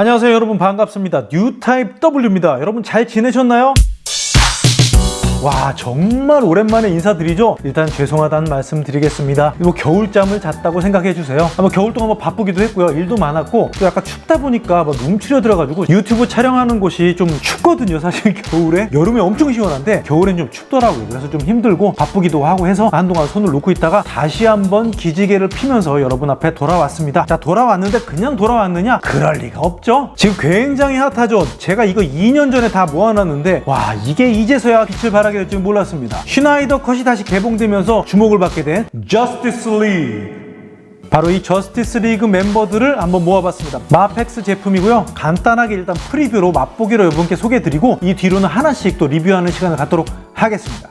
안녕하세요 여러분. 반갑습니다. 뉴타입 W입니다. 여러분 잘 지내셨나요? 와 정말 오랜만에 인사드리죠? 일단 죄송하다는 말씀 드리겠습니다. 뭐 겨울잠을 잤다고 생각해 주세요. 아, 뭐 겨울 동안 뭐 바쁘기도 했고요. 일도 많았고 또 약간 춥다 보니까 막 움츠려 들어가지고 유튜브 촬영하는 곳이 좀 춥거든요 사실. 겨울에. 여름에 엄청 시원한데 겨울엔 좀 춥더라고요. 그래서 좀 힘들고 바쁘기도 하고 해서 한동안 손을 놓고 있다가 다시 한번 기지개를 피면서 여러분 앞에 돌아왔습니다. 자 돌아왔는데 그냥 돌아왔느냐? 그럴 리가 없죠. 지금 굉장히 핫하죠? 제가 이거 2년 전에 다 모아놨는데 와 이게 이제서야 빛을 발하 게 될 줄 몰랐습니다 스나이더 컷이 다시 개봉되면서 주목을 받게 된 저스티스 리그 바로 이 저스티스 리그 멤버들을 한번 모아봤습니다. 마펙스 제품이고요. 간단하게 일단 프리뷰로 맛보기로 여러분께 소개해드리고 이 뒤로는 하나씩 또 리뷰하는 시간을 갖도록 하겠습니다.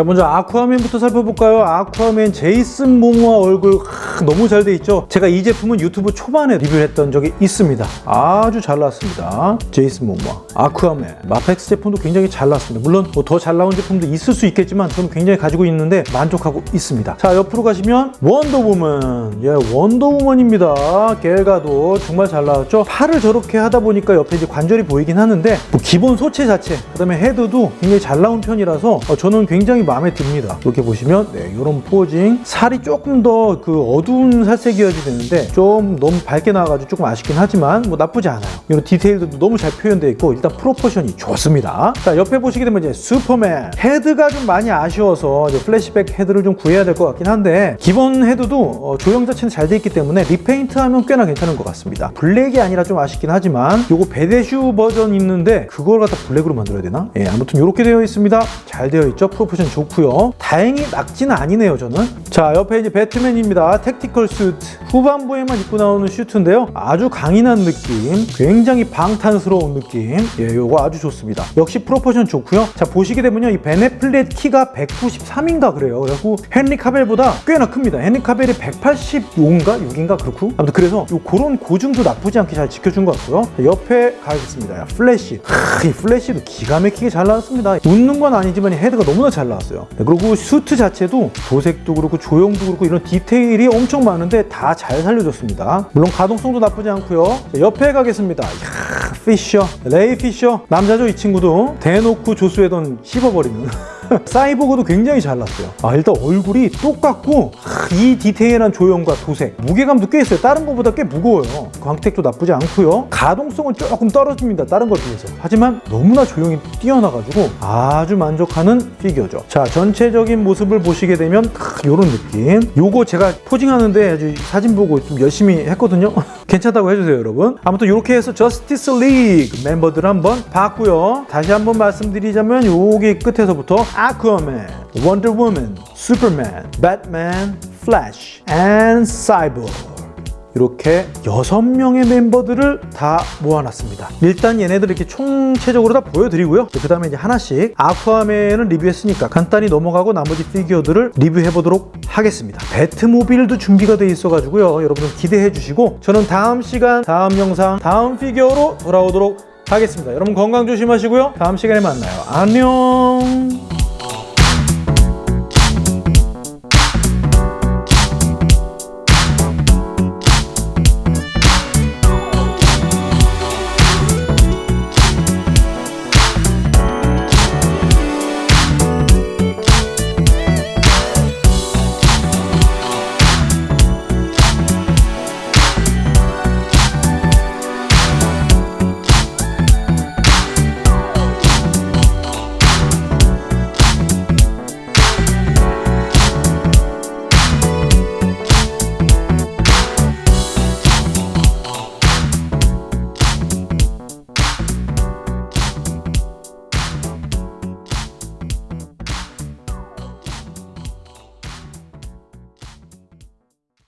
자 먼저 아쿠아맨부터 살펴볼까요? 아쿠아맨 제이슨 모모아 얼굴 하, 너무 잘 돼 있죠? 제가 이 제품은 유튜브 초반에 리뷰를 했던 적이 있습니다. 아주 잘 나왔습니다. 제이슨 모모아 아쿠아맨. 마펙스 제품도 굉장히 잘 나왔습니다. 물론 뭐 더 잘 나온 제품도 있을 수 있겠지만 저는 굉장히 가지고 있는데 만족하고 있습니다. 자 옆으로 가시면 원더우먼. 예 원더우먼입니다. 갤가돗 정말 잘 나왔죠? 팔을 저렇게 하다 보니까 옆에 이제 관절이 보이긴 하는데 뭐 기본 소체 자체 그 다음에 헤드도 굉장히 잘 나온 편이라서 어, 저는 굉장히 마음에 듭니다. 이렇게 보시면 네, 이런 posing. 살이 조금 더 그 어두운 살색이어야 되는데 좀 너무 밝게 나와가지고 조금 아쉽긴 하지만 뭐 나쁘지 않아요. 이런 디테일도 너무 잘 표현되어 있고 일단 proportion이 좋습니다. 자 옆에 보시게 되면 이제 슈퍼맨. 헤드가 좀 많이 아쉬워서 플래시백 헤드를 좀 구해야 될 것 같긴 한데 기본 헤드도 어, 조형 자체는 잘 돼 있기 때문에 repaint 하면 꽤나 괜찮은 것 같습니다. 블랙이 아니라 좀 아쉽긴 하지만 요거 배대슈 버전 있는데 그걸 갖다 블랙으로 만들어야 되나? 예 아무튼 이렇게 되어 있습니다. 잘 되어 있죠? proportion 좋 고요. 다행히 낙지는 아니네요 저는. 자 옆에 이제 배트맨입니다. tactical 슈트 후반부에만 입고 나오는 슈트인데요. 아주 강인한 느낌. 굉장히 방탄스러운 느낌. 예 요거 아주 좋습니다. 역시 proportion 좋고요. 자 보시게 되면요. 이 벤 애플렉 키가 193인가 그래요. 그래서 헨리 카벨보다 꽤나 큽니다. 헨리 카벨이 185인가 6인가 그렇고. 아무튼 그래서 요 그런 고증도 나쁘지 않게 잘 지켜준 것 같고요. 자, 옆에 가겠습니다. 플래시. 하, 이 플래시도 기가 막히게 잘 나왔습니다. 웃는 건 아니지만 이 헤드가 너무나 잘 나 왔어요. 네, 그리고 슈트 자체도 도색도 그렇고 조형도 그렇고 이런 디테일이 엄청 많은데 다 잘 살려줬습니다. 물론 가동성도 나쁘지 않고요. 자, 옆에 가겠습니다. 이야, 피셔. 레이 피셔. 남자죠 이 친구도. 대놓고 조스 웨던 씹어버리는 사이보그도 굉장히 잘 나왔어요. 아 일단 얼굴이 똑같고 이 디테일한 조형과 도색. 무게감도 꽤 있어요. 다른 것보다 꽤 무거워요. 광택도 나쁘지 않고요. 가동성은 조금 떨어집니다. 다른 것에 비해서. 하지만 너무나 조형이 뛰어나가지고 아주 만족하는 피규어죠. 자 전체적인 모습을 보시게 되면 이런 느낌. 요거 제가 포징하는데 아주 사진 보고 좀 열심히 했거든요. 괜찮다고 해주세요 여러분. 아무튼 이렇게 해서 저스티스 리그 멤버들 한번 봤고요. 다시 한번 말씀드리자면 여기 끝에서부터 아쿠아맨, 원더우먼, 슈퍼맨, 배트맨, 플래시, and 사이보그 이렇게 여섯 명의 멤버들을 다 모아놨습니다. 일단 얘네들 이렇게 총체적으로 다 보여드리고요. 그 다음에 이제 하나씩 아쿠아맨을 리뷰했으니까 간단히 넘어가고 나머지 피규어들을 리뷰해보도록 하겠습니다. 배트모빌도 준비가 돼 있어가지고요. 여러분들 기대해 주시고 저는 다음 시간, 다음 영상, 다음 피규어로 돌아오도록 하겠습니다. 여러분 건강 조심하시고요. 다음 시간에 만나요. 안녕